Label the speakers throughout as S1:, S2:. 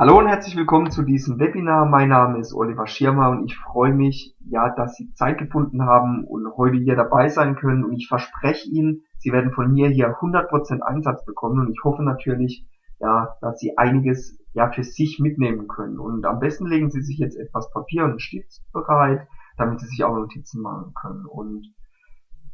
S1: Hallo und herzlich willkommen zu diesem Webinar. Mein Name ist Oliver Schirmer und ich freue mich, ja, dass Sie Zeit gefunden haben und heute hier dabei sein können. Und ich verspreche Ihnen, Sie werden von mir hier 100% Einsatz bekommen und ich hoffe natürlich, ja, dass Sie einiges ja für sich mitnehmen können. Und am besten legen Sie sich jetzt etwas Papier und Stift bereit, damit Sie sich auch Notizen machen können. Und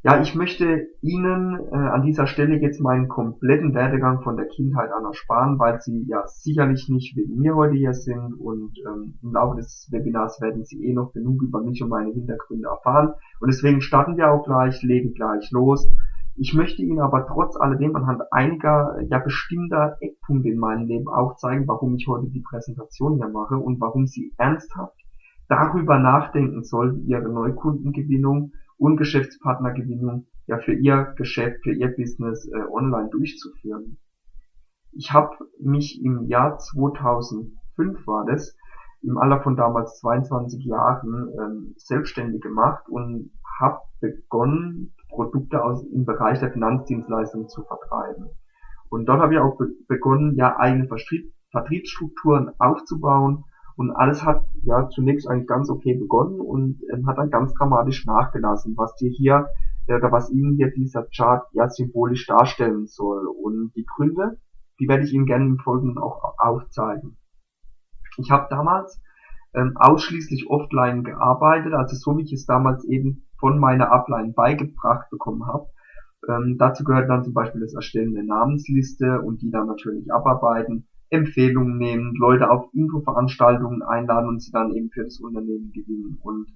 S1: ja, ich möchte Ihnen äh, an dieser Stelle jetzt meinen kompletten Werdegang von der Kindheit an ersparen, weil Sie ja sicherlich nicht wegen mir heute hier sind und ähm, im Laufe des Webinars werden Sie eh noch genug über mich und meine Hintergründe erfahren. Und deswegen starten wir auch gleich, legen gleich los. Ich möchte Ihnen aber trotz alledem anhand einiger ja bestimmter Eckpunkte in meinem Leben aufzeigen, warum ich heute die Präsentation hier mache und warum Sie ernsthaft darüber nachdenken sollten, Ihre Neukundengewinnung und Geschäftspartnergewinnung ja für ihr Geschäft, für ihr Business äh, online durchzuführen. Ich habe mich im Jahr 2005 war das, im Alter von damals 22 Jahren ähm, selbstständig gemacht und habe begonnen, Produkte aus im Bereich der Finanzdienstleistungen zu vertreiben. Und dort habe ich auch be begonnen, ja eigene Vertrieb Vertriebsstrukturen aufzubauen und alles hat ja zunächst eigentlich ganz okay begonnen und ähm, hat dann ganz dramatisch nachgelassen, was dir hier äh, oder was Ihnen hier dieser Chart ja symbolisch darstellen soll. Und die Gründe, die werde ich Ihnen gerne im Folgenden auch aufzeigen. Ich habe damals ähm, ausschließlich offline gearbeitet, also so wie ich es damals eben von meiner Upline beigebracht bekommen habe. Ähm, dazu gehört dann zum Beispiel das Erstellen der Namensliste und die dann natürlich abarbeiten Empfehlungen nehmen, Leute auf Infoveranstaltungen einladen und sie dann eben für das Unternehmen gewinnen. Und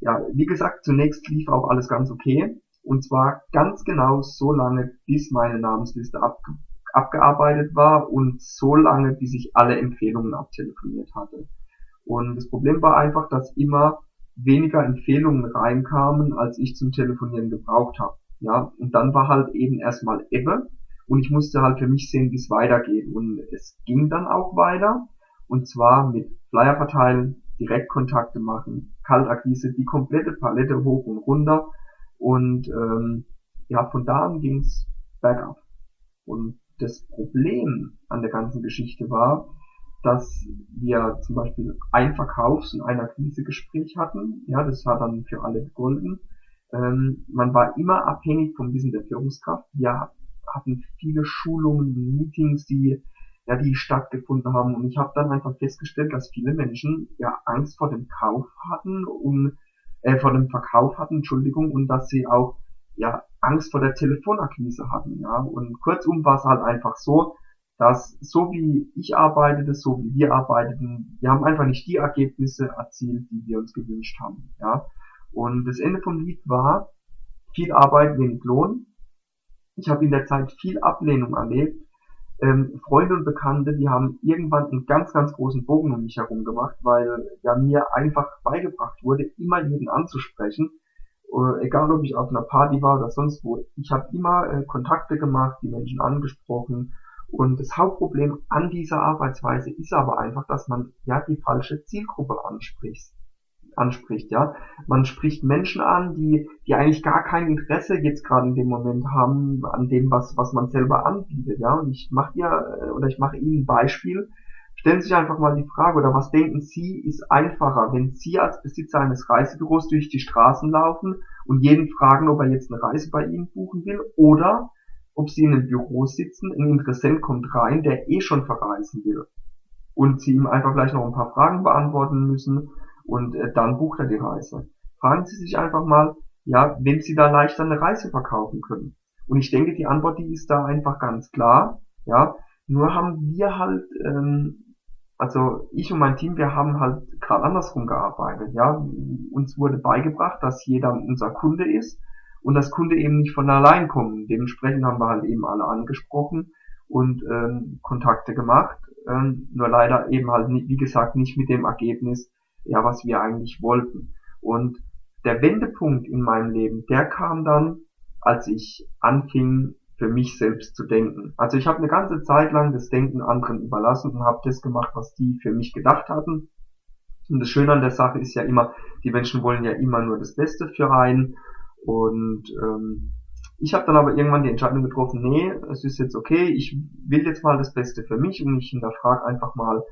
S1: ja, wie gesagt, zunächst lief auch alles ganz okay. Und zwar ganz genau so lange, bis meine Namensliste ab, abgearbeitet war und so lange, bis ich alle Empfehlungen abtelefoniert hatte. Und das Problem war einfach, dass immer weniger Empfehlungen reinkamen, als ich zum Telefonieren gebraucht habe. Ja, und dann war halt eben erstmal Ebbe und ich musste halt für mich sehen, wie es weitergeht. Und es ging dann auch weiter. Und zwar mit Flyer verteilen, Direktkontakte machen, Kaltakquise, die komplette Palette hoch und runter. Und ähm, ja, von da an ging's bergab. Und das Problem an der ganzen Geschichte war, dass wir zum Beispiel ein Verkaufs- und ein Akquisegespräch hatten. Ja, das war dann für alle gegolten. Ähm, man war immer abhängig vom Wissen der Führungskraft. Wir hatten viele Schulungen, Meetings, die ja, die stattgefunden haben. Und ich habe dann einfach festgestellt, dass viele Menschen ja Angst vor dem Kauf hatten und äh, vor dem Verkauf hatten, Entschuldigung, und dass sie auch ja Angst vor der Telefonakquise hatten. Ja. Und kurzum war es halt einfach so, dass so wie ich arbeitete, so wie wir arbeiteten, wir haben einfach nicht die Ergebnisse erzielt, die wir uns gewünscht haben. Ja. Und das Ende vom Lied war viel Arbeit, wenig Lohn. Ich habe in der Zeit viel Ablehnung erlebt. Ähm, Freunde und Bekannte, die haben irgendwann einen ganz, ganz großen Bogen um mich herum gemacht, weil ja mir einfach beigebracht wurde, immer jeden anzusprechen. Äh, egal ob ich auf einer Party war oder sonst wo. Ich habe immer äh, Kontakte gemacht, die Menschen angesprochen. Und das Hauptproblem an dieser Arbeitsweise ist aber einfach, dass man ja die falsche Zielgruppe anspricht anspricht, ja. Man spricht Menschen an, die, die eigentlich gar kein Interesse jetzt gerade in dem Moment haben an dem, was, was man selber anbietet, ja. Und ich mache dir, äh, oder ich mache Ihnen ein Beispiel. Stellen Sie sich einfach mal die Frage, oder was denken Sie, ist einfacher, wenn Sie als Besitzer eines Reisebüros durch die Straßen laufen und jeden fragen, ob er jetzt eine Reise bei Ihnen buchen will, oder ob Sie in einem Büro sitzen, ein Interessent kommt rein, der eh schon verreisen will. Und Sie ihm einfach gleich noch ein paar Fragen beantworten müssen und äh, dann bucht er die Reise. Fragen Sie sich einfach mal, ja, wem Sie da leichter eine Reise verkaufen können. Und ich denke, die Antwort, die ist da einfach ganz klar, ja. Nur haben wir halt, ähm, also ich und mein Team, wir haben halt gerade andersrum gearbeitet, ja. Uns wurde beigebracht, dass jeder unser Kunde ist und das Kunde eben nicht von allein kommen. Dementsprechend haben wir halt eben alle angesprochen und ähm, Kontakte gemacht, ähm, nur leider eben halt, wie gesagt, nicht mit dem Ergebnis, ja, was wir eigentlich wollten. Und der Wendepunkt in meinem Leben, der kam dann, als ich anfing, für mich selbst zu denken. Also ich habe eine ganze Zeit lang das Denken anderen überlassen und habe das gemacht, was die für mich gedacht hatten. Und das Schöne an der Sache ist ja immer, die Menschen wollen ja immer nur das Beste für einen. Und ähm, ich habe dann aber irgendwann die Entscheidung getroffen, nee, es ist jetzt okay, ich will jetzt mal das Beste für mich und ich hinterfrage einfach mal,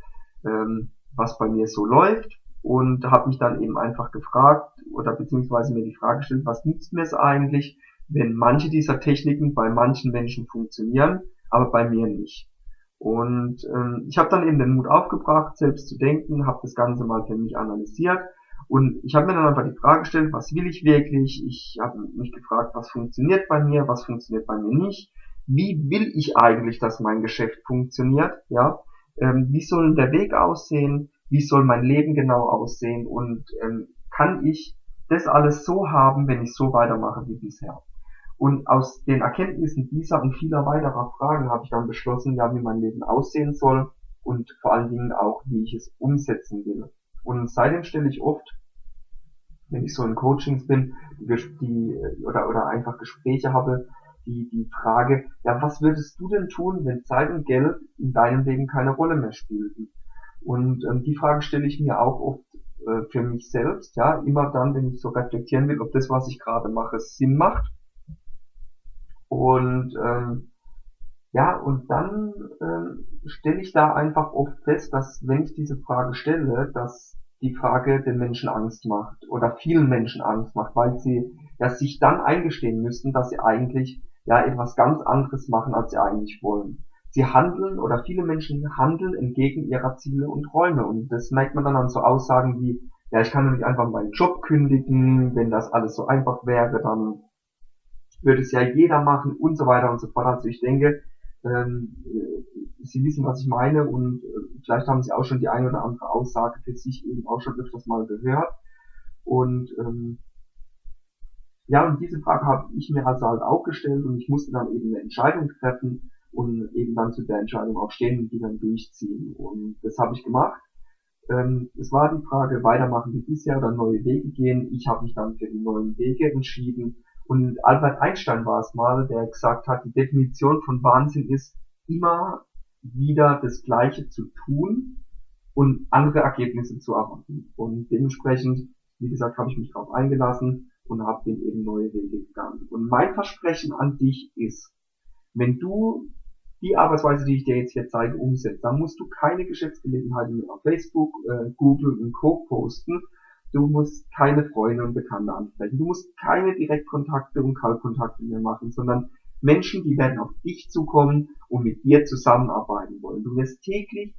S1: ähm, was bei mir so läuft und habe mich dann eben einfach gefragt oder beziehungsweise mir die Frage gestellt, was nützt mir es eigentlich, wenn manche dieser Techniken bei manchen Menschen funktionieren, aber bei mir nicht. Und ähm, ich habe dann eben den Mut aufgebracht, selbst zu denken, habe das Ganze mal für mich analysiert und ich habe mir dann einfach die Frage gestellt, was will ich wirklich? Ich habe mich gefragt, was funktioniert bei mir, was funktioniert bei mir nicht? Wie will ich eigentlich, dass mein Geschäft funktioniert? Ja, ähm, wie soll der Weg aussehen? Wie soll mein Leben genau aussehen? Und ähm, kann ich das alles so haben, wenn ich so weitermache wie bisher? Und aus den Erkenntnissen dieser und vieler weiterer Fragen habe ich dann beschlossen, ja, wie mein Leben aussehen soll und vor allen Dingen auch, wie ich es umsetzen will. Und seitdem stelle ich oft, wenn ich so in Coachings bin, die, oder, oder einfach Gespräche habe, die, die Frage, ja, was würdest du denn tun, wenn Zeit und Geld in deinem Leben keine Rolle mehr spielten? Und ähm, die Frage stelle ich mir auch oft äh, für mich selbst, ja, immer dann, wenn ich so reflektieren will, ob das, was ich gerade mache, Sinn macht und ähm, ja, und dann ähm, stelle ich da einfach oft fest, dass wenn ich diese Frage stelle, dass die Frage den Menschen Angst macht oder vielen Menschen Angst macht, weil sie ja sich dann eingestehen müssten, dass sie eigentlich ja etwas ganz anderes machen, als sie eigentlich wollen. Sie handeln oder viele Menschen handeln entgegen ihrer Ziele und Träume und das merkt man dann an so Aussagen wie, ja, ich kann nämlich einfach meinen Job kündigen, wenn das alles so einfach wäre, dann würde es ja jeder machen und so weiter und so fort. Also ich denke, ähm, Sie wissen, was ich meine und äh, vielleicht haben Sie auch schon die eine oder andere Aussage für sich eben auch schon öfters mal gehört. Und ähm, ja, und diese Frage habe ich mir also halt auch gestellt und ich musste dann eben eine Entscheidung treffen und eben dann zu der Entscheidung auch stehen und die dann durchziehen. Und das habe ich gemacht. Ähm, es war die Frage, weitermachen wie bisher oder neue Wege gehen. Ich habe mich dann für die neuen Wege entschieden und Albert Einstein war es mal, der gesagt hat, die Definition von Wahnsinn ist, immer wieder das Gleiche zu tun und andere Ergebnisse zu erwarten. Und dementsprechend, wie gesagt, habe ich mich darauf eingelassen und habe den eben neue Wege gegangen. Und mein Versprechen an dich ist, wenn du die Arbeitsweise, die ich dir jetzt hier zeige, umsetzt, dann musst du keine Geschäftsgelegenheiten mehr auf Facebook, äh, Google und Co. posten, Du musst keine Freunde und Bekannte ansprechen. Du musst keine Direktkontakte und Kaltkontakte mehr machen, sondern Menschen, die werden auf dich zukommen und mit dir zusammenarbeiten wollen. Du wirst täglich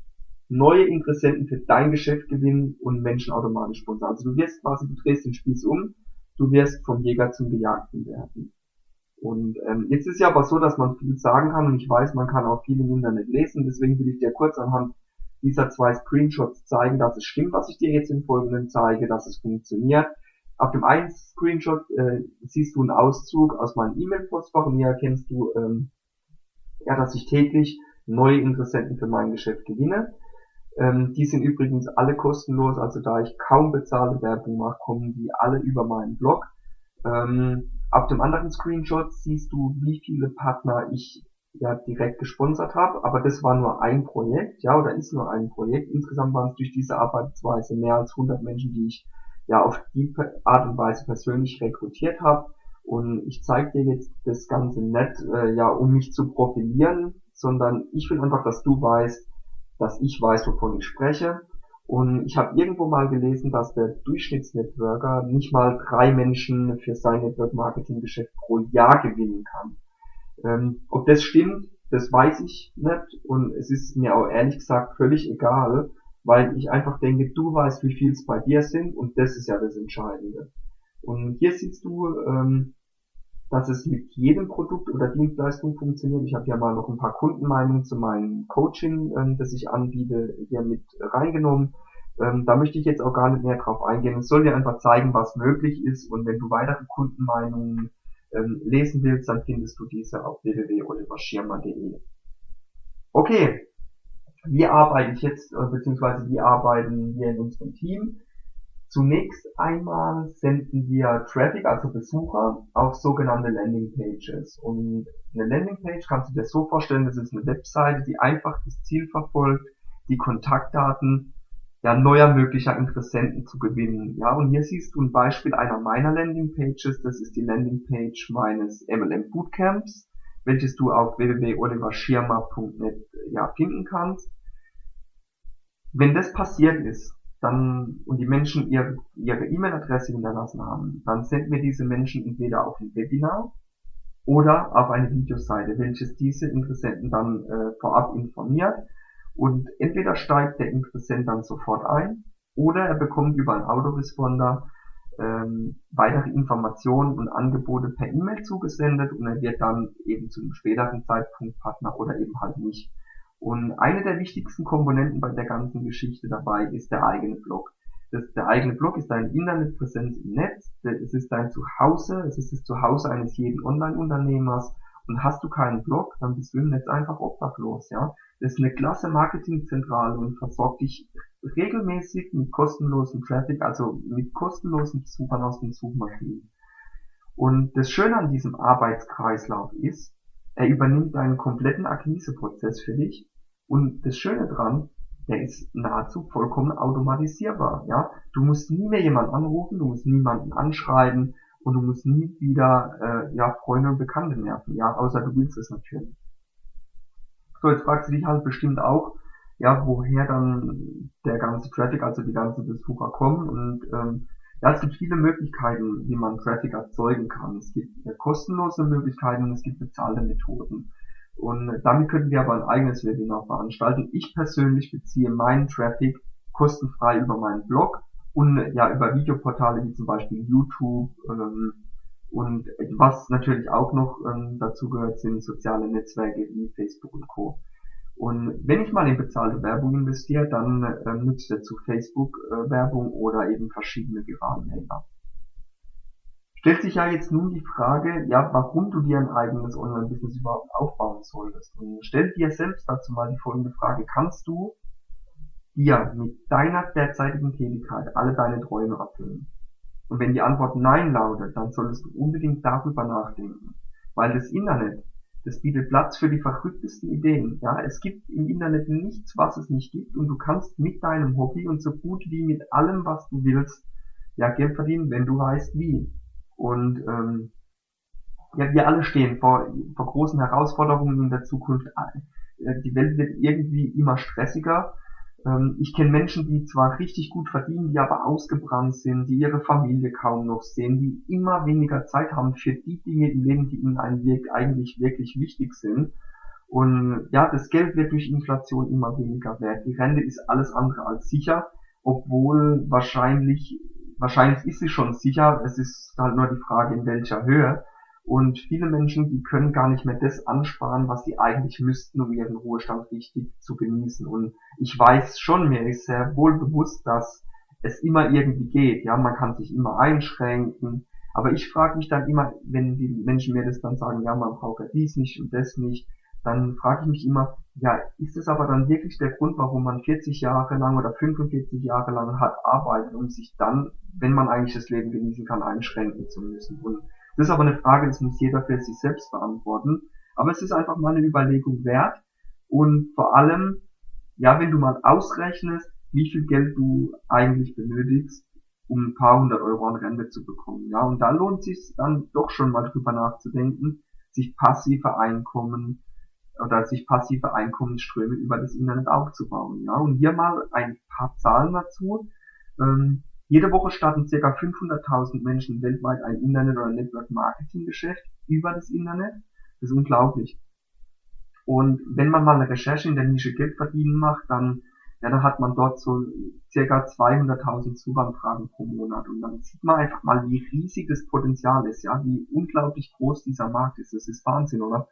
S1: neue Interessenten für dein Geschäft gewinnen und Menschen automatisch sponsern. Also du wirst quasi, du drehst den Spieß um, du wirst vom Jäger zum Gejagten werden. Und ähm, jetzt ist ja aber so, dass man viel sagen kann und ich weiß, man kann auch viel im Internet lesen, deswegen will ich dir kurz anhand dieser zwei Screenshots zeigen, dass es stimmt, was ich dir jetzt im Folgenden zeige, dass es funktioniert. Auf dem einen Screenshot äh, siehst du einen Auszug aus meinem E-Mail-Postfach und hier erkennst du, ähm, ja, dass ich täglich neue Interessenten für mein Geschäft gewinne. Ähm, die sind übrigens alle kostenlos, also da ich kaum bezahlte Werbung mache, kommen die alle über meinen Blog. Ähm, auf dem anderen Screenshot siehst du, wie viele Partner ich ja direkt gesponsert habe, aber das war nur ein Projekt, ja, oder ist nur ein Projekt. Insgesamt waren es durch diese Arbeitsweise mehr als 100 Menschen, die ich ja auf die Art und Weise persönlich rekrutiert habe. Und ich zeige dir jetzt das Ganze nicht, äh, ja, um mich zu profilieren, sondern ich will einfach, dass du weißt, dass ich weiß, wovon ich spreche. Und ich habe irgendwo mal gelesen, dass der Durchschnittsnetworker nicht mal drei Menschen für sein Network-Marketing-Geschäft pro Jahr gewinnen kann. Ähm, ob das stimmt, das weiß ich nicht und es ist mir auch ehrlich gesagt völlig egal, weil ich einfach denke, du weißt, wie viel es bei dir sind und das ist ja das Entscheidende. Und hier siehst du, ähm, dass es mit jedem Produkt oder Dienstleistung funktioniert. Ich habe ja mal noch ein paar Kundenmeinungen zu meinem Coaching, ähm, das ich anbiete, hier mit reingenommen. Ähm, da möchte ich jetzt auch gar nicht mehr drauf eingehen. Es soll dir einfach zeigen, was möglich ist und wenn du weitere Kundenmeinungen ähm, lesen willst, dann findest du diese auf www.oliverschirmer.de. Okay, wie arbeite ich jetzt, äh, beziehungsweise wie arbeiten wir in unserem Team? Zunächst einmal senden wir Traffic, also Besucher, auf sogenannte Landing Pages. Und eine Landing Page kannst du dir so vorstellen, das ist eine Webseite, die einfach das Ziel verfolgt, die Kontaktdaten ja, neuer möglicher Interessenten zu gewinnen. Ja, und hier siehst du ein Beispiel einer meiner Landingpages. Das ist die Landingpage meines MLM Bootcamps, welches du auf www.oliverschirmer.net ja, finden kannst. Wenn das passiert ist, dann, und die Menschen ihre, ihre E-Mail-Adresse hinterlassen haben, dann senden wir diese Menschen entweder auf ein Webinar oder auf eine Videoseite, welches diese Interessenten dann äh, vorab informiert. Und entweder steigt der Interessent dann sofort ein oder er bekommt über einen Autoresponder ähm, weitere Informationen und Angebote per E-Mail zugesendet und er wird dann eben zu einem späteren Zeitpunkt Partner oder eben halt nicht. Und eine der wichtigsten Komponenten bei der ganzen Geschichte dabei ist der eigene Blog. Das, der eigene Blog ist deine Internetpräsenz im Netz, es ist dein Zuhause, es ist das Zuhause eines jeden Online-Unternehmers. Und hast du keinen Blog, dann bist du im Netz einfach obdachlos, ja. Das ist eine klasse Marketingzentrale und versorgt dich regelmäßig mit kostenlosen Traffic, also mit kostenlosen Besuchern aus den Suchmaschinen. Und das Schöne an diesem Arbeitskreislauf ist, er übernimmt deinen kompletten Akquiseprozess für dich. Und das Schöne dran, der ist nahezu vollkommen automatisierbar. Ja, du musst nie mehr jemanden anrufen, du musst niemanden anschreiben und du musst nie wieder äh, ja Freunde und Bekannte nerven. Ja, außer du willst es natürlich. So, jetzt fragst du dich halt bestimmt auch, ja, woher dann der ganze Traffic, also die ganzen Besucher kommen und ähm, ja, es gibt viele Möglichkeiten, wie man Traffic erzeugen kann. Es gibt äh, kostenlose Möglichkeiten es gibt bezahlte Methoden. Und damit könnten wir aber ein eigenes Webinar veranstalten. Ich persönlich beziehe meinen Traffic kostenfrei über meinen Blog und ja über Videoportale wie zum Beispiel YouTube ähm, und was natürlich auch noch ähm, dazu gehört sind soziale Netzwerke wie Facebook und Co. Und wenn ich mal in bezahlte Werbung investiere, dann äh, nutzt er zu Facebook äh, oder eben verschiedene Gewarenmelder. Stellt sich ja jetzt nun die Frage, ja, warum du dir ein eigenes Online-Business überhaupt aufbauen solltest. Und stell dir selbst dazu mal die folgende Frage. Kannst du dir mit deiner derzeitigen Tätigkeit alle deine Träume erfüllen? Und wenn die Antwort Nein lautet, dann solltest du unbedingt darüber nachdenken. Weil das Internet das bietet Platz für die verrücktesten Ideen. Ja, es gibt im Internet nichts, was es nicht gibt und du kannst mit deinem Hobby und so gut wie mit allem, was du willst, ja Geld verdienen, wenn du weißt wie. Und ähm, ja, wir alle stehen vor, vor großen Herausforderungen in der Zukunft. Äh, die Welt wird irgendwie immer stressiger ähm, ich kenne Menschen, die zwar richtig gut verdienen, die aber ausgebrannt sind, die ihre Familie kaum noch sehen, die immer weniger Zeit haben für die Dinge im Leben, die ihnen eigentlich wirklich wichtig sind. Und ja, das Geld wird durch Inflation immer weniger wert. Die Rente ist alles andere als sicher, obwohl wahrscheinlich, wahrscheinlich ist sie schon sicher. Es ist halt nur die Frage, in welcher Höhe. Und viele Menschen, die können gar nicht mehr das ansparen, was sie eigentlich müssten, um ihren Ruhestand richtig zu genießen. Und ich weiß schon, mir ist sehr wohl bewusst, dass es immer irgendwie geht. Ja, man kann sich immer einschränken. Aber ich frage mich dann immer, wenn die Menschen mir das dann sagen, ja, man braucht ja dies nicht und das nicht, dann frage ich mich immer, ja, ist es aber dann wirklich der Grund, warum man 40 Jahre lang oder 45 Jahre lang hat arbeitet, um sich dann, wenn man eigentlich das Leben genießen kann, einschränken zu müssen? Und das ist aber eine Frage, das muss jeder für sich selbst beantworten. Aber es ist einfach mal eine Überlegung wert. Und vor allem, ja, wenn du mal ausrechnest, wie viel Geld du eigentlich benötigst, um ein paar hundert Euro an Rente zu bekommen. Ja, und da lohnt es sich dann doch schon mal drüber nachzudenken, sich passive Einkommen oder sich passive Einkommensströme über das Internet aufzubauen. Ja, und hier mal ein paar Zahlen dazu. Ähm, jede Woche starten ca. 500.000 Menschen weltweit ein Internet- oder Network-Marketing-Geschäft über das Internet. Das ist unglaublich. Und wenn man mal eine Recherche in der Nische Geld verdienen macht, dann, ja, dann hat man dort so ca. 200.000 Suchanfragen pro Monat. Und dann sieht man einfach mal, wie riesig das Potenzial ist, ja, wie unglaublich groß dieser Markt ist. Das ist Wahnsinn, oder?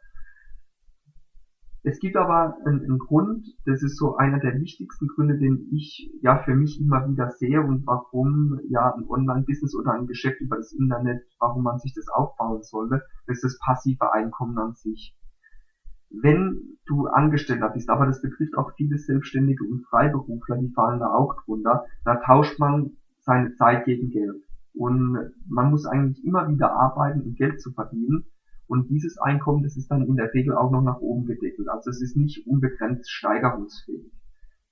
S1: Es gibt aber einen, einen Grund, das ist so einer der wichtigsten Gründe, den ich ja für mich immer wieder sehe und warum ja ein Online-Business oder ein Geschäft über das Internet, warum man sich das aufbauen sollte, ist das passive Einkommen an sich. Wenn du Angestellter bist, aber das betrifft auch viele Selbstständige und Freiberufler, die fallen da auch drunter, da tauscht man seine Zeit gegen Geld. Und man muss eigentlich immer wieder arbeiten, um Geld zu verdienen. Und dieses Einkommen, das ist dann in der Regel auch noch nach oben gedeckelt. Also es ist nicht unbegrenzt steigerungsfähig.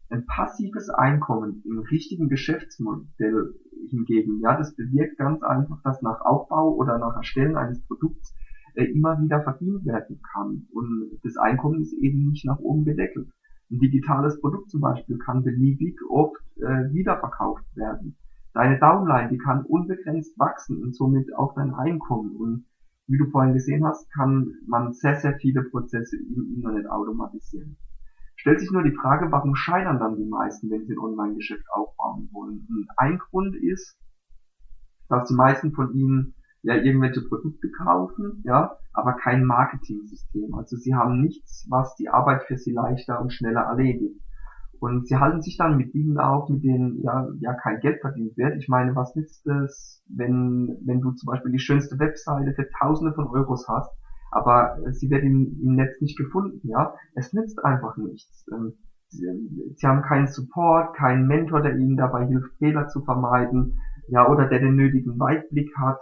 S1: Ein passives Einkommen im richtigen Geschäftsmodell hingegen, ja, das bewirkt ganz einfach, dass nach Aufbau oder nach Erstellen eines Produkts äh, immer wieder verdient werden kann. Und das Einkommen ist eben nicht nach oben gedeckelt. Ein digitales Produkt zum Beispiel kann beliebig oft äh, wiederverkauft werden. Deine Downline, die kann unbegrenzt wachsen und somit auch dein Einkommen. Und wie du vorhin gesehen hast, kann man sehr, sehr viele Prozesse im Internet automatisieren. Stellt sich nur die Frage, warum scheitern dann die meisten, wenn sie ein Online-Geschäft aufbauen wollen? Und ein Grund ist, dass die meisten von ihnen ja irgendwelche Produkte kaufen, ja, aber kein Marketing-System. Also sie haben nichts, was die Arbeit für sie leichter und schneller erledigt. Und sie halten sich dann mit Dingen auf, mit denen ja, ja kein Geld verdient wird. Ich meine, was nützt es, wenn, wenn du zum Beispiel die schönste Webseite für Tausende von Euros hast, aber sie wird im, im Netz nicht gefunden, ja? Es nützt einfach nichts. Ähm, sie, sie haben keinen Support, keinen Mentor, der ihnen dabei hilft, Fehler zu vermeiden, ja, oder der den nötigen Weitblick hat.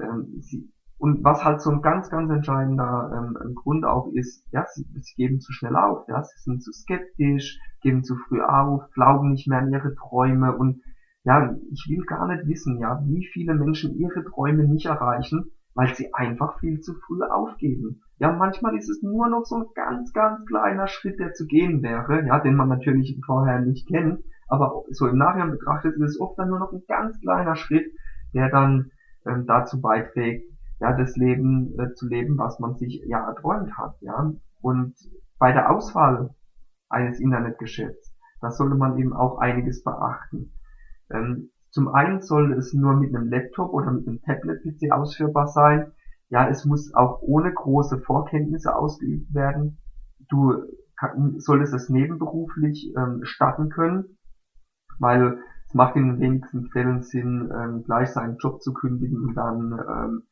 S1: Ähm, sie, und was halt so ein ganz, ganz entscheidender ähm, Grund auch ist, ja, sie, sie geben zu schnell auf, ja, sie sind zu skeptisch, geben zu früh auf, glauben nicht mehr an ihre Träume und ja, ich will gar nicht wissen, ja, wie viele Menschen ihre Träume nicht erreichen, weil sie einfach viel zu früh aufgeben. Ja, manchmal ist es nur noch so ein ganz, ganz kleiner Schritt, der zu gehen wäre, ja, den man natürlich vorher nicht kennt, aber so im Nachhinein betrachtet ist es oft dann nur noch ein ganz kleiner Schritt, der dann ähm, dazu beiträgt, ja, das Leben äh, zu leben, was man sich ja erträumt hat, ja. Und bei der Auswahl eines Internetgeschäfts, da sollte man eben auch einiges beachten. Ähm, zum einen sollte es nur mit einem Laptop oder mit einem Tablet-PC ausführbar sein. Ja, es muss auch ohne große Vorkenntnisse ausgeübt werden. Du kann, solltest es nebenberuflich ähm, starten können, weil es macht in den wenigsten Fällen Sinn, ähm, gleich seinen Job zu kündigen und dann ähm,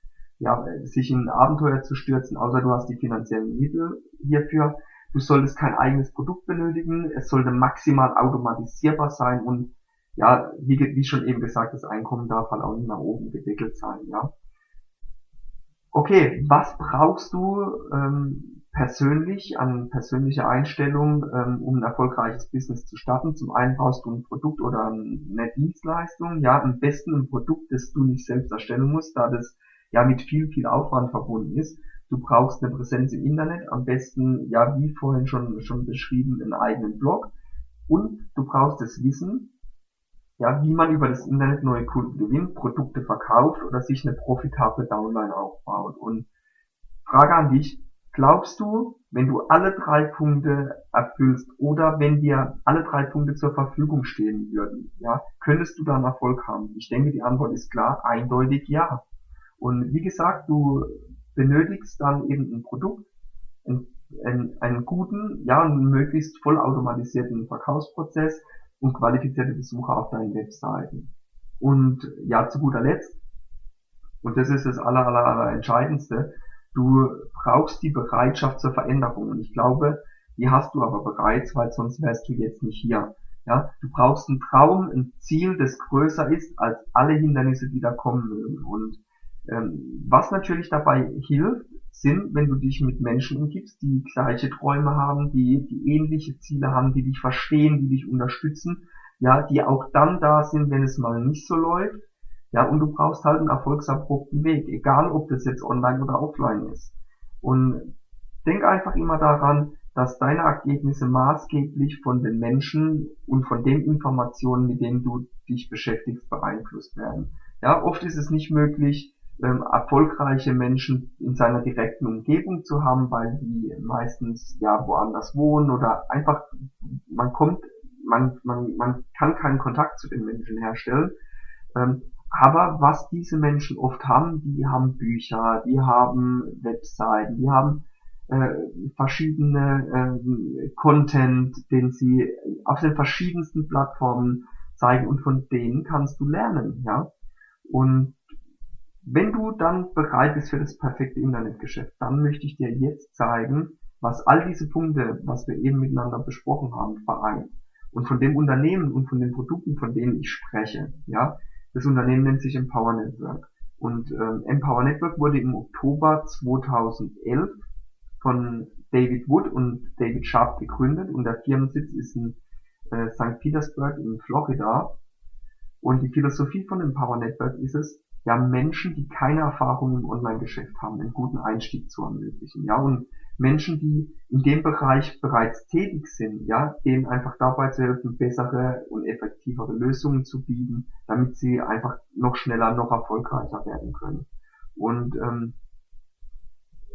S1: ja, sich in ein Abenteuer zu stürzen, außer du hast die finanziellen Mittel hierfür. Du solltest kein eigenes Produkt benötigen, es sollte maximal automatisierbar sein und ja, wie, wie schon eben gesagt, das Einkommen darf halt auch nicht nach oben gedeckelt sein, ja. Okay, was brauchst du ähm, persönlich an persönlicher Einstellung, ähm, um ein erfolgreiches Business zu starten? Zum einen brauchst du ein Produkt oder eine Dienstleistung, ja, am besten ein Produkt, das du nicht selbst erstellen musst, da das ja mit viel, viel Aufwand verbunden ist. Du brauchst eine Präsenz im Internet, am besten, ja, wie vorhin schon, schon beschrieben, einen eigenen Blog. Und du brauchst das Wissen, ja, wie man über das Internet neue Kunden gewinnt, Produkte verkauft oder sich eine profitable Downline aufbaut. Und Frage an dich, glaubst du, wenn du alle drei Punkte erfüllst oder wenn dir alle drei Punkte zur Verfügung stehen würden, ja, könntest du dann Erfolg haben? Ich denke, die Antwort ist klar, eindeutig ja. Und wie gesagt, du benötigst dann eben ein Produkt, einen, einen, einen guten, ja, einen möglichst vollautomatisierten Verkaufsprozess und qualifizierte Besucher auf deinen Webseiten. Und ja, zu guter Letzt, und das ist das aller, aller, aller Entscheidendste, du brauchst die Bereitschaft zur Veränderung. Und ich glaube, die hast du aber bereits, weil sonst wärst du jetzt nicht hier. Ja, du brauchst einen Traum, ein Ziel, das größer ist als alle Hindernisse, die da kommen mögen. Und was natürlich dabei hilft, sind, wenn du dich mit Menschen umgibst, die gleiche Träume haben, die, die ähnliche Ziele haben, die dich verstehen, die dich unterstützen, ja, die auch dann da sind, wenn es mal nicht so läuft, ja, und du brauchst halt einen erfolgsabrupten Weg, egal ob das jetzt online oder offline ist. Und denk einfach immer daran, dass deine Ergebnisse maßgeblich von den Menschen und von den Informationen, mit denen du dich beschäftigst, beeinflusst werden. Ja, oft ist es nicht möglich, ähm, erfolgreiche Menschen in seiner direkten Umgebung zu haben, weil die meistens ja woanders wohnen oder einfach man kommt, man man man kann keinen Kontakt zu den Menschen herstellen. Ähm, aber was diese Menschen oft haben, die haben Bücher, die haben Webseiten, die haben äh, verschiedene äh, Content, den sie auf den verschiedensten Plattformen zeigen und von denen kannst du lernen, ja. Und wenn du dann bereit bist für das perfekte Internetgeschäft, dann möchte ich dir jetzt zeigen, was all diese Punkte, was wir eben miteinander besprochen haben, vereint. Und von dem Unternehmen und von den Produkten, von denen ich spreche, ja, das Unternehmen nennt sich Empower Network. Und ähm, Empower Network wurde im Oktober 2011 von David Wood und David Sharp gegründet und der Firmensitz ist in äh, St. Petersburg in Florida. Und die Philosophie von Empower Network ist es, ja Menschen, die keine Erfahrung im Online-Geschäft haben, einen guten Einstieg zu ermöglichen. Ja, und Menschen, die in dem Bereich bereits tätig sind, ja, denen einfach dabei zu helfen, bessere und effektivere Lösungen zu bieten, damit sie einfach noch schneller, noch erfolgreicher werden können. Und ähm,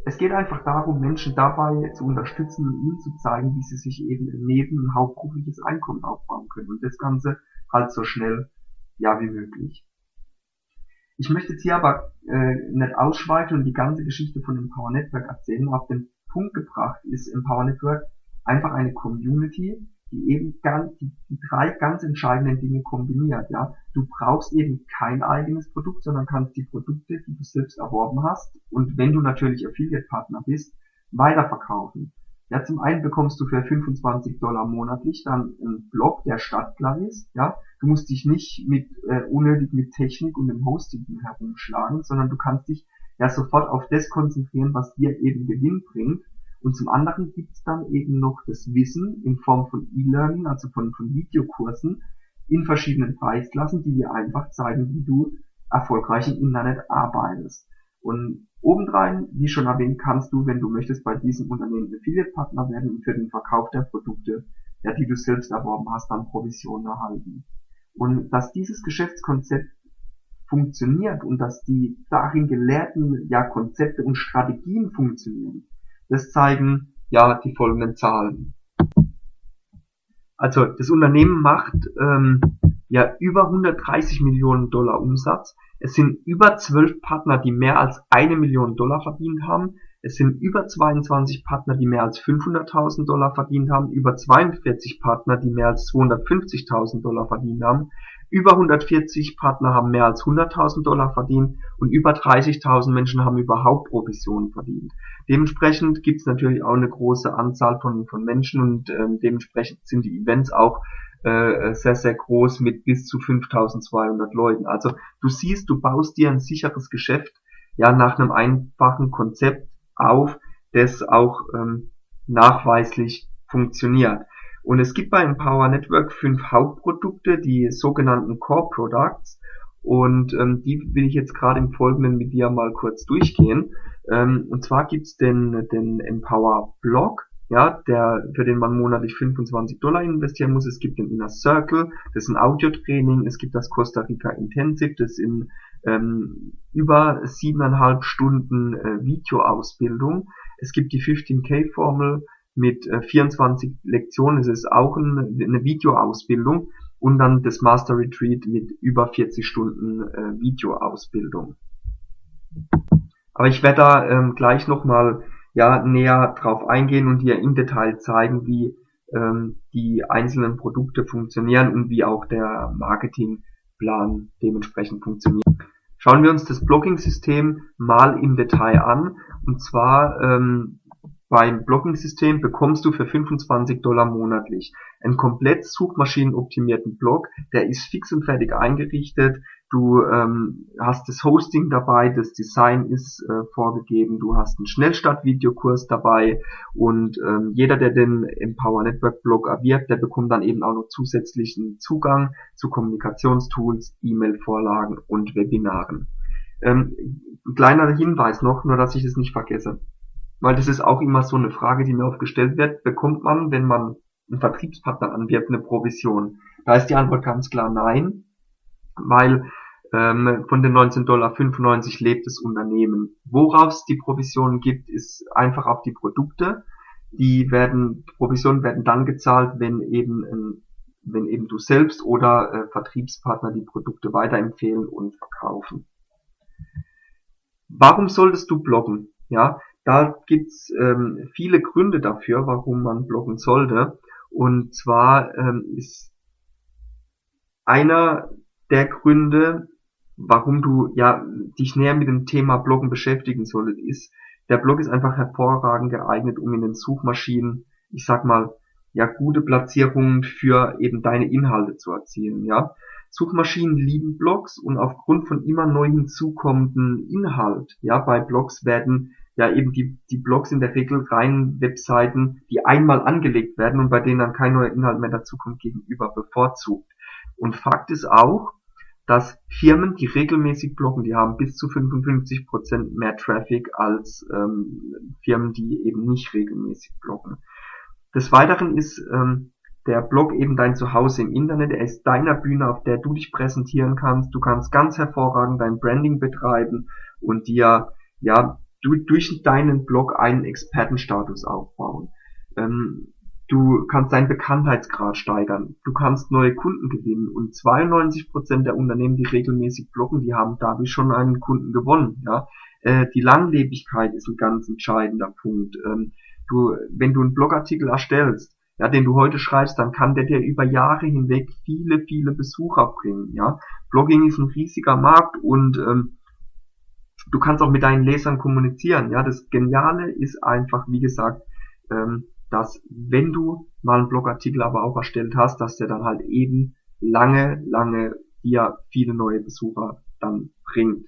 S1: es geht einfach darum, Menschen dabei zu unterstützen und ihnen zu zeigen, wie sie sich eben Neben- und hauptberufliches Einkommen aufbauen können. Und das Ganze halt so schnell, ja, wie möglich. Ich möchte jetzt hier aber äh, nicht ausschweifen und die ganze Geschichte von Empower Network erzählen. Auf den Punkt gebracht ist Empower Network einfach eine Community, die eben ganz, die, die drei ganz entscheidenden Dinge kombiniert. Ja, du brauchst eben kein eigenes Produkt, sondern kannst die Produkte, die du selbst erworben hast, und wenn du natürlich Affiliate-Partner bist, weiterverkaufen. Ja, zum einen bekommst du für 25 Dollar monatlich dann einen Blog, der startklar ist. Ja, du musst dich nicht mit äh, unnötig mit Technik und dem Hosting herumschlagen, sondern du kannst dich ja sofort auf das konzentrieren, was dir eben Gewinn bringt. Und zum anderen gibt's dann eben noch das Wissen in Form von E-Learning, also von, von Videokursen in verschiedenen Preisklassen, die dir einfach zeigen, wie du erfolgreich im Internet arbeitest. Und obendrein, wie schon erwähnt, kannst du, wenn du möchtest, bei diesem Unternehmen Affiliate-Partner werden und für den Verkauf der Produkte, ja, die du selbst erworben hast, dann Provisionen erhalten. Und dass dieses Geschäftskonzept funktioniert und dass die darin gelehrten ja, Konzepte und Strategien funktionieren, das zeigen ja die folgenden Zahlen. Also das Unternehmen macht ähm, ja über 130 Millionen Dollar Umsatz. Es sind über 12 Partner, die mehr als eine Million Dollar verdient haben. Es sind über 22 Partner, die mehr als 500.000 Dollar verdient haben, über 42 Partner, die mehr als 250.000 Dollar verdient haben, über 140 Partner haben mehr als 100.000 Dollar verdient und über 30.000 Menschen haben überhaupt Provisionen verdient. Dementsprechend gibt es natürlich auch eine große Anzahl von, von Menschen und ähm, dementsprechend sind die Events auch äh, sehr, sehr groß mit bis zu 5200 Leuten. Also du siehst, du baust dir ein sicheres Geschäft ja nach einem einfachen Konzept auf, das auch ähm, nachweislich funktioniert. Und es gibt bei Empower Network fünf Hauptprodukte, die sogenannten Core Products. Und ähm, die will ich jetzt gerade im Folgenden mit dir mal kurz durchgehen. Ähm, und zwar gibt's den, den Empower Blog, ja, der, für den man monatlich 25 Dollar investieren muss. Es gibt den Inner Circle, das ist ein Audiotraining. Es gibt das Costa Rica Intensive, das in ähm, über siebeneinhalb Stunden äh, Videoausbildung. Es gibt die 15K Formel mit äh, 24 Lektionen. Es ist auch ein, eine Videoausbildung und dann das Master Retreat mit über 40 Stunden äh, Videoausbildung. Aber ich werde da ähm, gleich nochmal ja, näher drauf eingehen und dir im Detail zeigen, wie ähm, die einzelnen Produkte funktionieren und wie auch der Marketingplan dementsprechend funktioniert. Schauen wir uns das Blocking-System mal im Detail an. Und zwar ähm, beim Blocking-System bekommst du für 25 Dollar monatlich einen komplett suchmaschinenoptimierten Blog, der ist fix und fertig eingerichtet. Du ähm, hast das Hosting dabei, das Design ist äh, vorgegeben, du hast einen Schnellstart-Videokurs dabei und ähm, jeder, der den Empower Network Blog erwirbt, der bekommt dann eben auch noch zusätzlichen Zugang zu Kommunikationstools, E-Mail-Vorlagen und Webinaren. Ähm, ein kleiner Hinweis noch, nur dass ich es nicht vergesse weil das ist auch immer so eine Frage, die mir oft gestellt wird, bekommt man, wenn man einen Vertriebspartner anwirbt, eine Provision? Da ist die Antwort ganz klar nein, weil von den 19,95 Dollar lebt das Unternehmen. Worauf es die Provisionen gibt, ist einfach auf die Produkte. Die werden, Provisionen werden dann gezahlt, wenn eben, ähm, wenn eben du selbst oder äh, Vertriebspartner die Produkte weiterempfehlen und verkaufen. Warum solltest du bloggen? Ja, da gibt's ähm, viele Gründe dafür, warum man bloggen sollte. Und zwar ähm, ist einer der Gründe, warum du ja dich näher mit dem Thema Bloggen beschäftigen solltest, ist, der Blog ist einfach hervorragend geeignet, um in den Suchmaschinen, ich sag mal, ja, gute Platzierungen für eben deine Inhalte zu erzielen, ja. Suchmaschinen lieben Blogs und aufgrund von immer neu hinzukommenden Inhalt, ja, bei Blogs werden ja eben die, die Blogs in der Regel rein Webseiten, die einmal angelegt werden und bei denen dann kein neuer Inhalt mehr dazukommt, gegenüber bevorzugt. Und Fakt ist auch, dass Firmen, die regelmäßig bloggen, die haben bis zu 55% mehr Traffic als ähm, Firmen, die eben nicht regelmäßig bloggen. Des Weiteren ist ähm, der Blog eben dein Zuhause im Internet, er ist deiner Bühne, auf der du dich präsentieren kannst. Du kannst ganz hervorragend dein Branding betreiben und dir ja du, durch deinen Blog einen Expertenstatus aufbauen. Ähm, du kannst deinen Bekanntheitsgrad steigern, du kannst neue Kunden gewinnen und 92% der Unternehmen, die regelmäßig bloggen, die haben dadurch schon einen Kunden gewonnen. Ja? Äh, die Langlebigkeit ist ein ganz entscheidender Punkt. Ähm, du, wenn du einen Blogartikel erstellst, ja, den du heute schreibst, dann kann der dir über Jahre hinweg viele, viele Besucher bringen. Ja, Blogging ist ein riesiger Markt und ähm, du kannst auch mit deinen Lesern kommunizieren. Ja, das Geniale ist einfach, wie gesagt, ähm, dass wenn du mal einen Blogartikel aber auch erstellt hast, dass der dann halt eben lange, lange dir viele neue Besucher dann bringt.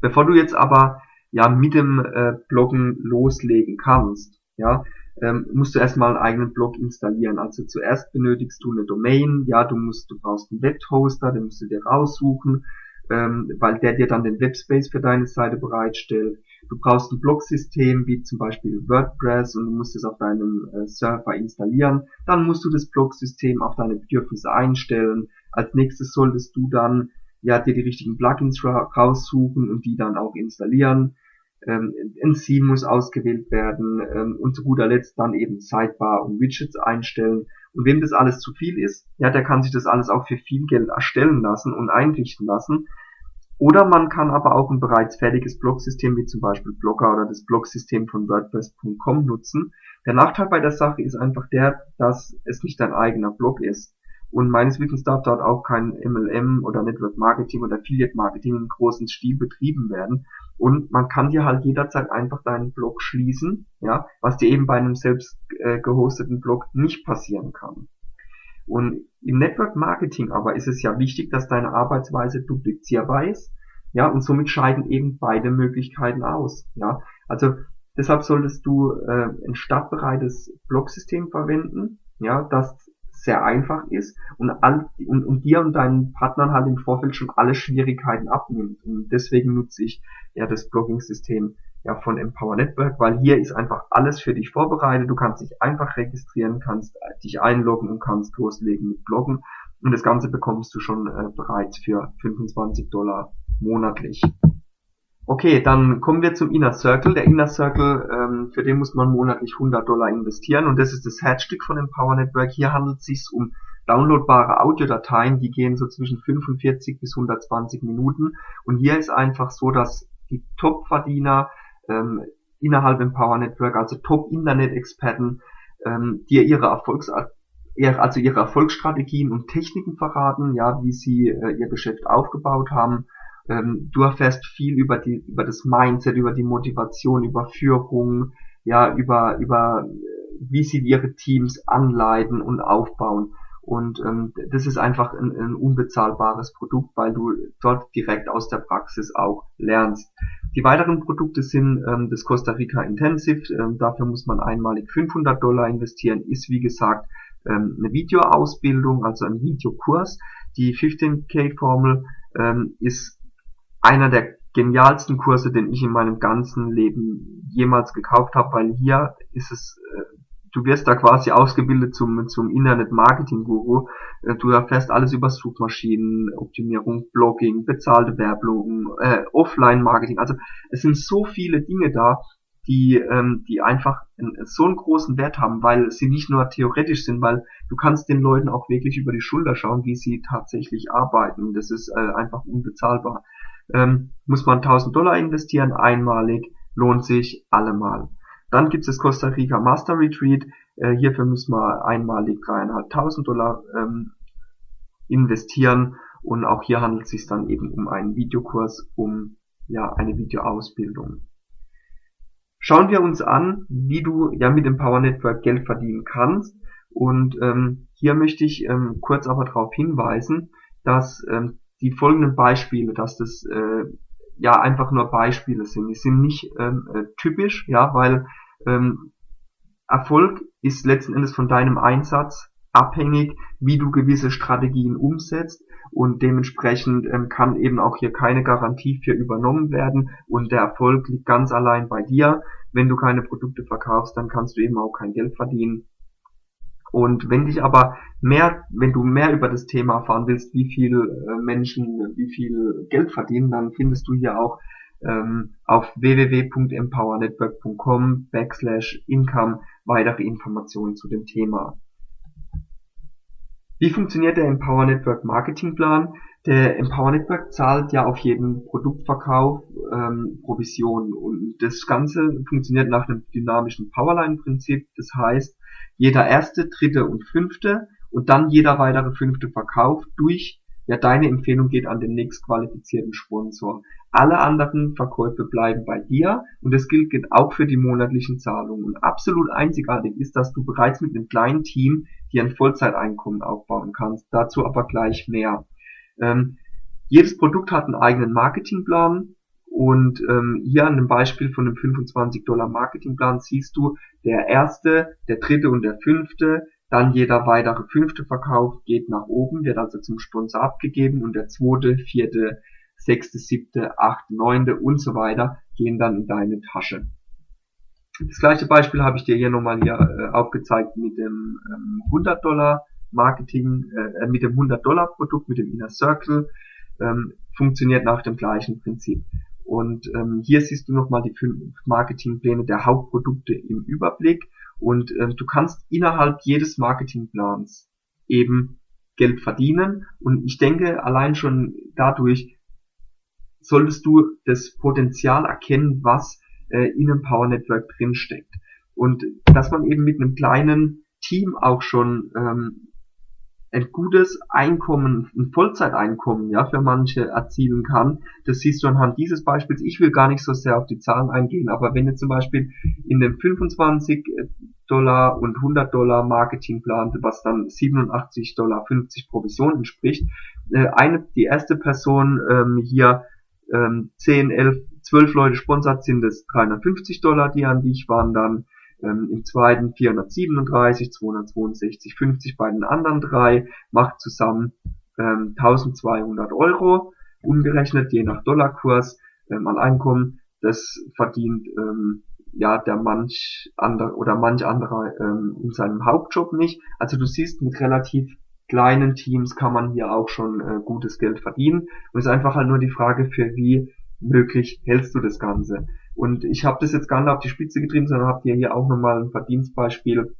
S1: Bevor du jetzt aber ja mit dem äh, Bloggen loslegen kannst, ja, ähm, musst du erstmal einen eigenen Blog installieren. Also zuerst benötigst du eine Domain, ja, du musst, du brauchst einen Webhoster, den musst du dir raussuchen, ähm, weil der dir dann den Webspace für deine Seite bereitstellt. Du brauchst ein Blogsystem wie zum Beispiel WordPress und du musst es auf deinem äh, Server installieren. Dann musst du das Blogsystem auf deine Bedürfnisse einstellen. Als nächstes solltest du dann ja dir die richtigen Plugins ra raussuchen und die dann auch installieren ähm, ein Theme muss ausgewählt werden ähm, und zu guter Letzt dann eben Sidebar und Widgets einstellen. Und wem das alles zu viel ist, ja, der kann sich das alles auch für viel Geld erstellen lassen und einrichten lassen. Oder man kann aber auch ein bereits fertiges Blogsystem wie zum Beispiel Blogger oder das Blogsystem von WordPress.com nutzen. Der Nachteil bei der Sache ist einfach der, dass es nicht dein eigener Blog ist. Und meines Wissens darf dort auch kein MLM oder Network Marketing oder Affiliate Marketing im großen Stil betrieben werden. Und man kann dir halt jederzeit einfach deinen Blog schließen, ja, was dir eben bei einem selbst äh, gehosteten Blog nicht passieren kann. Und im Network Marketing aber ist es ja wichtig, dass deine Arbeitsweise duplizierbar ist, ja, und somit scheiden eben beide Möglichkeiten aus, ja. Also deshalb solltest du äh, ein startbereites Blogsystem verwenden, ja, das sehr einfach ist und, all, und, und dir und deinen Partnern halt im Vorfeld schon alle Schwierigkeiten abnimmt. Und deswegen nutze ich ja das Blogging-System ja von Empower Network, weil hier ist einfach alles für dich vorbereitet. Du kannst dich einfach registrieren, kannst dich einloggen und kannst loslegen mit Bloggen. Und das Ganze bekommst du schon äh, bereits für 25 Dollar monatlich. Okay, dann kommen wir zum Inner Circle. Der Inner Circle, ähm, für den muss man monatlich 100 Dollar investieren und das ist das Herzstück von Empower Network. Hier handelt es sich um downloadbare Audiodateien, die gehen so zwischen 45 bis 120 Minuten und hier ist einfach so, dass die Top-Verdiener ähm, innerhalb Empower Network, also Top-Internet-Experten, ähm, dir ihre Erfolgs also ihre Erfolgsstrategien und Techniken verraten, ja, wie sie äh, ihr Geschäft aufgebaut haben ähm, du erfährst viel über die, über das Mindset, über die Motivation, über Führung, ja, über, über, wie sie ihre Teams anleiten und aufbauen. Und ähm, das ist einfach ein, ein unbezahlbares Produkt, weil du dort direkt aus der Praxis auch lernst. Die weiteren Produkte sind ähm, das Costa Rica Intensive. Ähm, dafür muss man einmalig 500 Dollar investieren. Ist wie gesagt ähm, eine Videoausbildung, also ein Videokurs. Die 15K-Formel ähm, ist einer der genialsten Kurse, den ich in meinem ganzen Leben jemals gekauft habe, weil hier ist es, du wirst da quasi ausgebildet zum, zum Internet-Marketing-Guru. Äh, du erfährst alles über Suchmaschinen, Optimierung, Blogging, bezahlte Werbung, äh, Offline-Marketing. Also es sind so viele Dinge da, die, ähm, die einfach so einen großen Wert haben, weil sie nicht nur theoretisch sind, weil du kannst den Leuten auch wirklich über die Schulter schauen, wie sie tatsächlich arbeiten. Das ist äh, einfach unbezahlbar ähm, muss man 1000 Dollar investieren, einmalig, lohnt sich allemal. Dann gibt es das Costa Rica Master Retreat, äh, hierfür muss man einmalig 3.500 Dollar ähm, investieren. Und auch hier handelt es sich dann eben um einen Videokurs, um ja eine Videoausbildung. Schauen wir uns an, wie du ja mit dem Power Network Geld verdienen kannst. Und ähm, hier möchte ich ähm, kurz aber darauf hinweisen, dass ähm, die folgenden Beispiele, dass das äh, ja einfach nur Beispiele sind. Die sind nicht ähm, äh, typisch, ja, weil ähm, Erfolg ist letzten Endes von deinem Einsatz abhängig, wie du gewisse Strategien umsetzt und dementsprechend ähm, kann eben auch hier keine Garantie für übernommen werden und der Erfolg liegt ganz allein bei dir. Wenn du keine Produkte verkaufst, dann kannst du eben auch kein Geld verdienen. Und wenn dich aber mehr, wenn du mehr über das Thema erfahren willst, wie viel äh, Menschen, wie viel Geld verdienen, dann findest du hier auch ähm, auf www.empowernetwork.com backslash income weitere Informationen zu dem Thema. Wie funktioniert der Empower Network Marketingplan? Der Empower Network zahlt ja auf jeden Produktverkauf ähm, Provision und das Ganze funktioniert nach einem dynamischen Powerline-Prinzip. Das heißt, jeder erste, dritte und fünfte und dann jeder weitere fünfte Verkauf durch ja, deine Empfehlung geht an den nächstqualifizierten Sponsor. Alle anderen Verkäufe bleiben bei dir und das gilt auch für die monatlichen Zahlungen. Und absolut einzigartig ist, dass du bereits mit einem kleinen Team dir ein Vollzeiteinkommen aufbauen kannst. Dazu aber gleich mehr. Ähm, jedes Produkt hat einen eigenen Marketingplan und ähm, hier an dem Beispiel von dem 25 Dollar Marketingplan siehst du, der erste, der dritte und der fünfte dann jeder weitere fünfte Verkauf geht nach oben, wird also zum Sponsor abgegeben und der zweite, vierte, sechste, siebte, achte, neunte und so weiter gehen dann in deine Tasche. Das gleiche Beispiel habe ich dir hier nochmal hier äh, aufgezeigt mit dem ähm, 100 Dollar Marketing, äh, mit dem 100 Dollar Produkt, mit dem Inner Circle, ähm, funktioniert nach dem gleichen Prinzip. Und ähm, hier siehst du nochmal die fünf Marketingpläne der Hauptprodukte im Überblick und ähm, du kannst innerhalb jedes Marketingplans eben Geld verdienen. Und ich denke, allein schon dadurch solltest du das Potenzial erkennen, was äh, in einem Power Network drinsteckt. Und dass man eben mit einem kleinen Team auch schon ähm, ein gutes Einkommen, ein Vollzeiteinkommen, ja, für manche erzielen kann. Das siehst du anhand dieses Beispiels. Ich will gar nicht so sehr auf die Zahlen eingehen, aber wenn ihr zum Beispiel in dem 25 Dollar und 100 Dollar Marketingplan, was dann 87 Dollar 50 Provision entspricht, äh, eine, die erste Person ähm, hier ähm, 10, 11, 12 Leute sponsert, sind es 350 Dollar, die an dich wandern ähm, im zweiten 437, 262, 50 bei den anderen drei, macht zusammen ähm, 1200 Euro, umgerechnet je nach Dollarkurs ähm, an Einkommen. Das verdient ähm, ja der manch andere oder manch anderer ähm, in seinem Hauptjob nicht. Also du siehst, mit relativ kleinen Teams kann man hier auch schon äh, gutes Geld verdienen. Und es ist einfach halt nur die Frage, für wie möglich hältst du das Ganze. Und ich habe das jetzt gar nicht auf die Spitze getrieben, sondern habe dir hier auch nochmal ein Verdienstbeispiel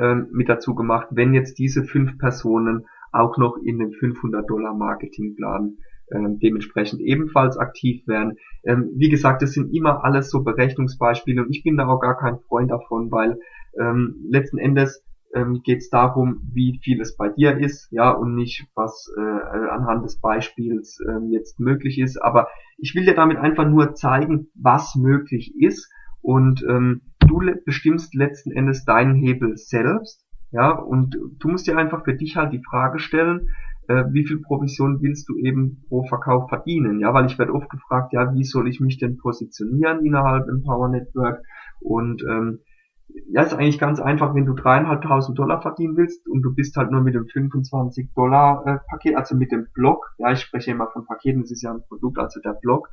S1: ähm, mit dazu gemacht, wenn jetzt diese fünf Personen auch noch in den 500 Dollar Marketingplan ähm, dementsprechend ebenfalls aktiv werden. Ähm, wie gesagt, das sind immer alles so Berechnungsbeispiele und ich bin da auch gar kein Freund davon, weil ähm, letzten Endes ähm, geht es darum, wie viel es bei dir ist, ja, und nicht, was äh, anhand des Beispiels äh, jetzt möglich ist. Aber ich will dir damit einfach nur zeigen, was möglich ist. Und ähm, du bestimmst letzten Endes deinen Hebel selbst, ja, und du musst dir einfach für dich halt die Frage stellen, äh, wie viel Provision willst du eben pro Verkauf verdienen, ja, weil ich werde oft gefragt, ja, wie soll ich mich denn positionieren innerhalb im Power Network? Und ähm, ja, ist eigentlich ganz einfach, wenn du dreieinhalbtausend Dollar verdienen willst und du bist halt nur mit dem 25 Dollar äh, Paket, also mit dem Block, ja, ich spreche immer von Paketen, das ist ja ein Produkt, also der Block,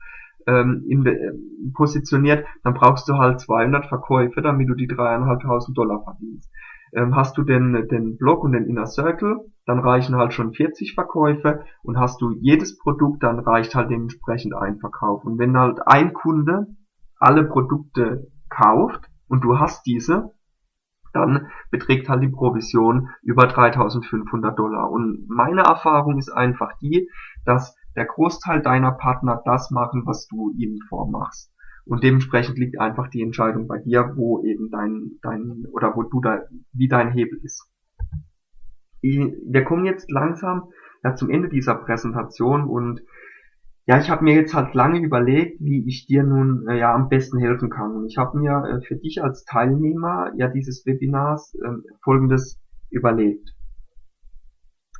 S1: ähm, in, äh, positioniert, dann brauchst du halt 200 Verkäufe, damit du die dreieinhalbtausend Dollar verdienst. Ähm, hast du den, den Block und den Inner Circle, dann reichen halt schon 40 Verkäufe und hast du jedes Produkt, dann reicht halt dementsprechend ein Verkauf. Und wenn halt ein Kunde alle Produkte kauft, und du hast diese, dann beträgt halt die Provision über 3500 Dollar. Und meine Erfahrung ist einfach die, dass der Großteil deiner Partner das machen, was du ihnen vormachst. Und dementsprechend liegt einfach die Entscheidung bei dir, wo eben dein, dein, oder wo du da, wie dein Hebel ist. Wir kommen jetzt langsam ja, zum Ende dieser Präsentation und ja, ich habe mir jetzt halt lange überlegt, wie ich dir nun äh, ja am besten helfen kann. Und ich habe mir äh, für dich als Teilnehmer ja dieses Webinars äh, folgendes überlegt.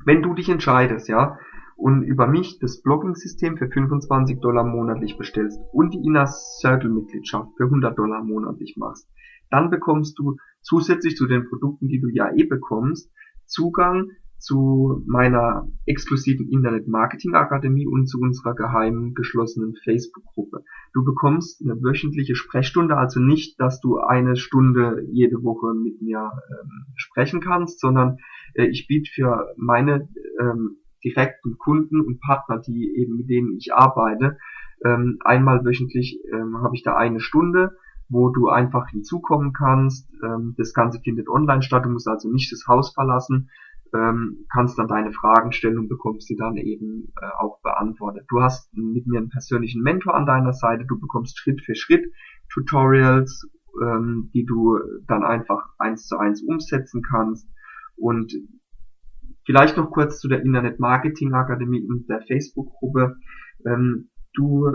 S1: Wenn du dich entscheidest, ja, und über mich das Blogging-System für 25 Dollar monatlich bestellst und die Inner Circle Mitgliedschaft für 100 Dollar monatlich machst, dann bekommst du zusätzlich zu den Produkten, die du ja eh bekommst, Zugang zu meiner exklusiven Internet Marketing Akademie und zu unserer geheimen geschlossenen Facebook-Gruppe. Du bekommst eine wöchentliche Sprechstunde, also nicht, dass du eine Stunde jede Woche mit mir ähm, sprechen kannst, sondern äh, ich biete für meine ähm, direkten Kunden und Partner, die eben mit denen ich arbeite, ähm, einmal wöchentlich ähm, habe ich da eine Stunde, wo du einfach hinzukommen kannst. Ähm, das Ganze findet online statt, du musst also nicht das Haus verlassen, ähm, kannst dann deine Fragen stellen und bekommst sie dann eben äh, auch beantwortet. Du hast mit mir einen persönlichen Mentor an deiner Seite, du bekommst Schritt für Schritt Tutorials, ähm, die du dann einfach eins zu eins umsetzen kannst und Vielleicht noch kurz zu der Internet Marketing Akademie und der Facebook-Gruppe. Ähm, du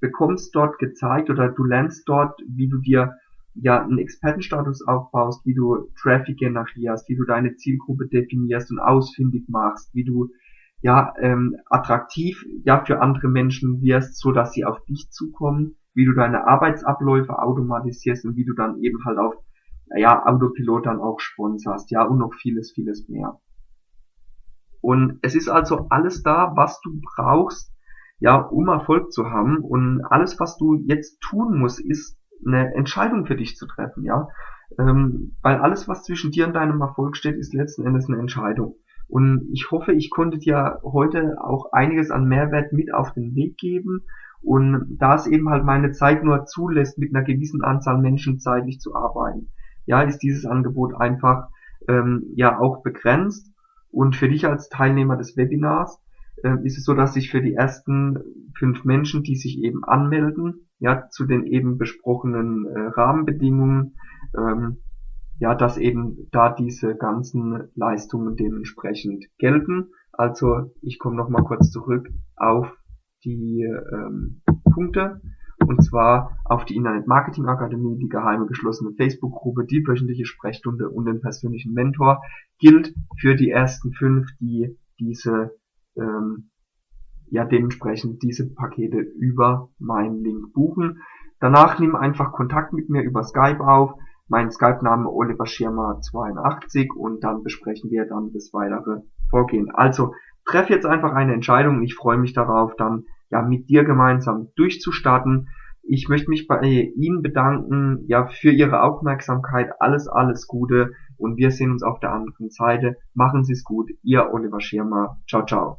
S1: bekommst dort gezeigt oder du lernst dort, wie du dir ja einen Expertenstatus aufbaust, wie du Traffic generierst, wie du deine Zielgruppe definierst und ausfindig machst, wie du ja ähm, attraktiv ja für andere Menschen wirst, so dass sie auf dich zukommen, wie du deine Arbeitsabläufe automatisierst und wie du dann eben halt auf ja Autopilot dann auch sponsorst, ja und noch vieles vieles mehr. Und es ist also alles da, was du brauchst, ja, um Erfolg zu haben. Und alles, was du jetzt tun musst, ist eine Entscheidung für dich zu treffen, ja. Ähm, weil alles, was zwischen dir und deinem Erfolg steht, ist letzten Endes eine Entscheidung. Und ich hoffe, ich konnte dir heute auch einiges an Mehrwert mit auf den Weg geben. Und da es eben halt meine Zeit nur zulässt, mit einer gewissen Anzahl Menschen zeitlich zu arbeiten, ja, ist dieses Angebot einfach ähm, ja auch begrenst. Und für dich als Teilnehmer des Webinars äh, ist es so, dass sich für die ersten fünf Menschen, die sich eben anmelden, ja, zu den eben besprochenen äh, Rahmenbedingungen, ähm, ja, dass eben da diese ganzen Leistungen dementsprechend gelten. Also ich komme nochmal kurz zurück auf die ähm, Punkte und zwar auf die Internet Marketing Akademie, die geheime geschlossene Facebook-Gruppe, die wöchentliche Sprechstunde und den persönlichen Mentor gilt für die ersten fünf, die diese ähm, ja dementsprechend diese Pakete über meinen Link buchen. Danach nimm einfach Kontakt mit mir über Skype auf. Mein Skype-Name Oliver Schirmer 82 und dann besprechen wir dann das weitere Vorgehen. Also treff jetzt einfach eine Entscheidung ich freue mich darauf, dann ja mit dir gemeinsam durchzustarten. Ich möchte mich bei Ihnen bedanken, ja, für Ihre Aufmerksamkeit. Alles, alles Gute und wir sehen uns auf der anderen Seite. Machen Sie es gut. Ihr Oliver Schirmer. Ciao, ciao.